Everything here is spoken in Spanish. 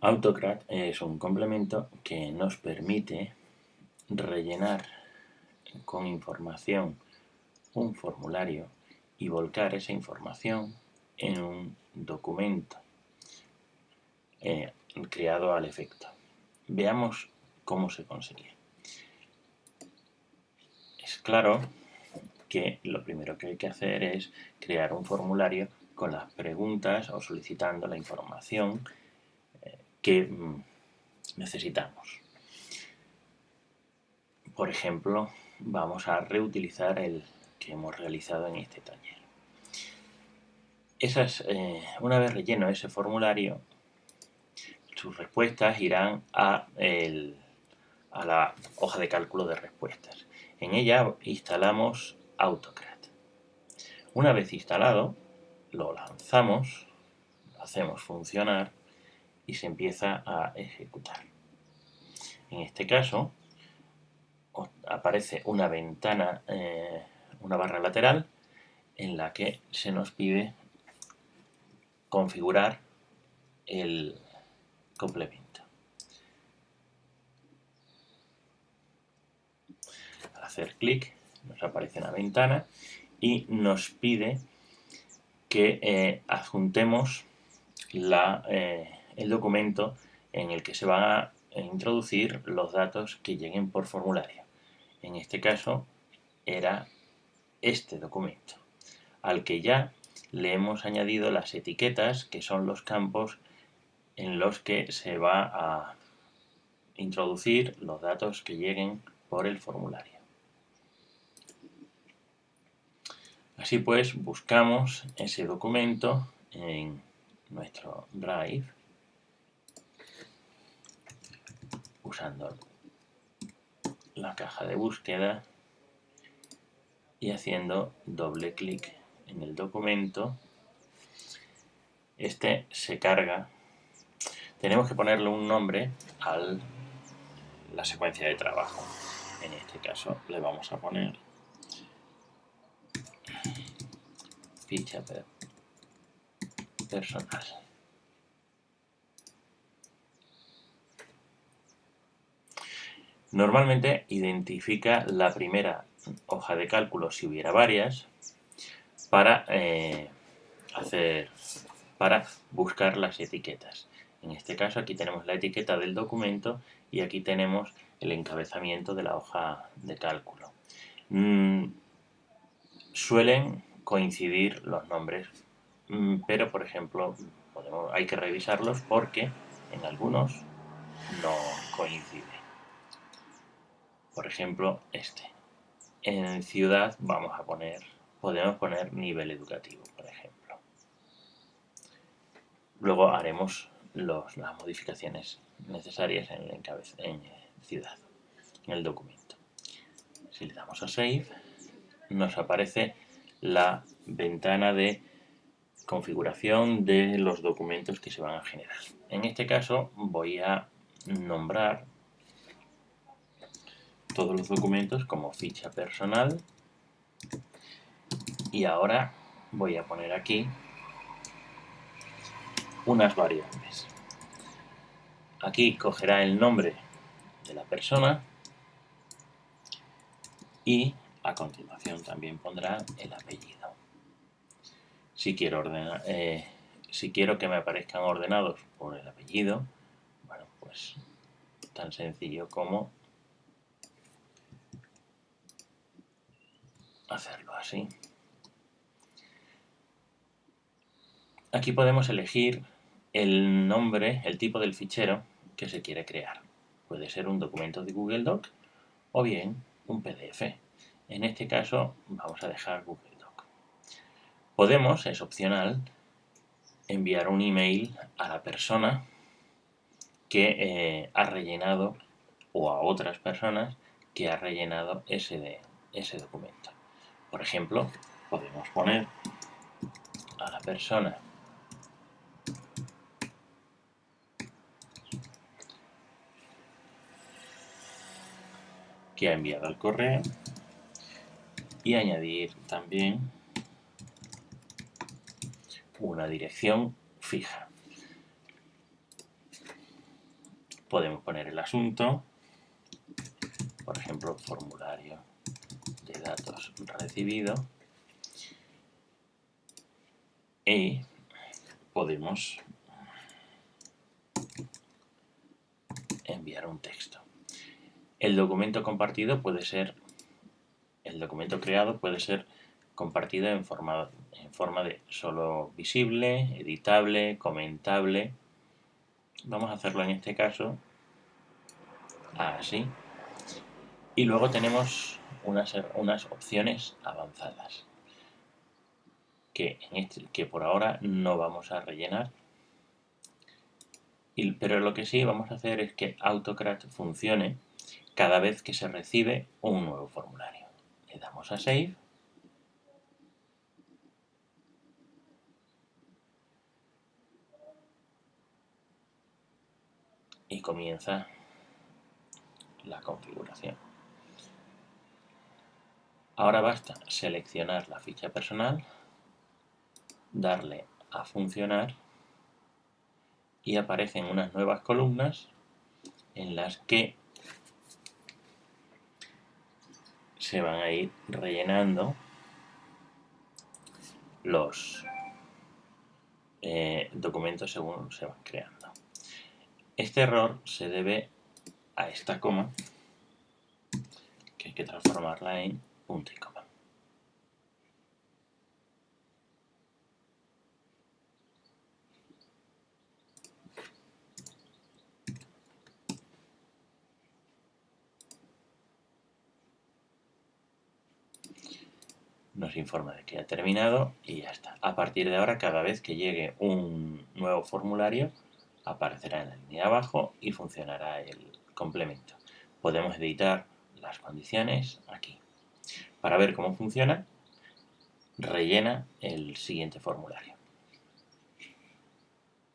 Autocrat es un complemento que nos permite rellenar con información un formulario y volcar esa información en un documento eh, creado al efecto. Veamos cómo se consigue. Es claro que lo primero que hay que hacer es crear un formulario con las preguntas o solicitando la información que mm, necesitamos. Por ejemplo, vamos a reutilizar el que hemos realizado en este taller. Esas, eh, una vez relleno ese formulario, sus respuestas irán a, a la hoja de cálculo de respuestas. En ella instalamos AutoCAD. Una vez instalado, lo lanzamos, lo hacemos funcionar y se empieza a ejecutar. En este caso aparece una ventana, eh, una barra lateral en la que se nos pide configurar el complemento. Al hacer clic nos aparece una ventana y nos pide que eh, adjuntemos la, eh, el documento en el que se van a introducir los datos que lleguen por formulario. En este caso era este documento, al que ya le hemos añadido las etiquetas, que son los campos en los que se va a introducir los datos que lleguen por el formulario. Así pues, buscamos ese documento en nuestro Drive usando la caja de búsqueda y haciendo doble clic en el documento. Este se carga. Tenemos que ponerle un nombre a la secuencia de trabajo. En este caso le vamos a poner ficha personal Normalmente identifica la primera hoja de cálculo si hubiera varias para eh, hacer para buscar las etiquetas. En este caso aquí tenemos la etiqueta del documento y aquí tenemos el encabezamiento de la hoja de cálculo. Mm, suelen coincidir los nombres, mm, pero por ejemplo hay que revisarlos porque en algunos no coinciden por ejemplo este. En ciudad vamos a poner, podemos poner nivel educativo, por ejemplo. Luego haremos las modificaciones necesarias en, en ciudad, en el documento. Si le damos a Save, nos aparece la ventana de configuración de los documentos que se van a generar. En este caso voy a nombrar todos los documentos como ficha personal y ahora voy a poner aquí unas variables. Aquí cogerá el nombre de la persona y a continuación también pondrá el apellido. Si quiero, ordenar, eh, si quiero que me aparezcan ordenados por el apellido, bueno, pues tan sencillo como hacerlo así. Aquí podemos elegir el nombre, el tipo del fichero que se quiere crear. Puede ser un documento de Google Doc o bien un PDF. En este caso vamos a dejar Google Doc. Podemos, es opcional, enviar un email a la persona que eh, ha rellenado o a otras personas que ha rellenado ese, ese documento. Por ejemplo, podemos poner a la persona que ha enviado el correo y añadir también una dirección fija. podemos poner el asunto, por ejemplo, formulario de datos recibido y podemos enviar un texto. El documento compartido puede ser, el documento creado puede ser compartido en forma, en forma de solo visible, editable, comentable. Vamos a hacerlo en este caso así. Y luego tenemos unas, opciones avanzadas que, este, que por ahora no vamos a rellenar. pero lo que sí vamos a hacer es que Autocrat funcione cada vez que se recibe un nuevo formulario. Le damos a Save. Y comienza la configuración. Ahora basta seleccionar la ficha personal, darle a funcionar y aparecen unas nuevas columnas en las que se van a ir rellenando los eh, documentos según se van creando. Este error se debe a esta coma que hay que transformarla en punto y coma. nos informa de que ha terminado y ya está. A partir de ahora, cada vez que llegue un nuevo formulario, aparecerá en la línea de abajo y funcionará el complemento. Podemos editar las condiciones aquí. Para ver cómo funciona, rellena el siguiente formulario.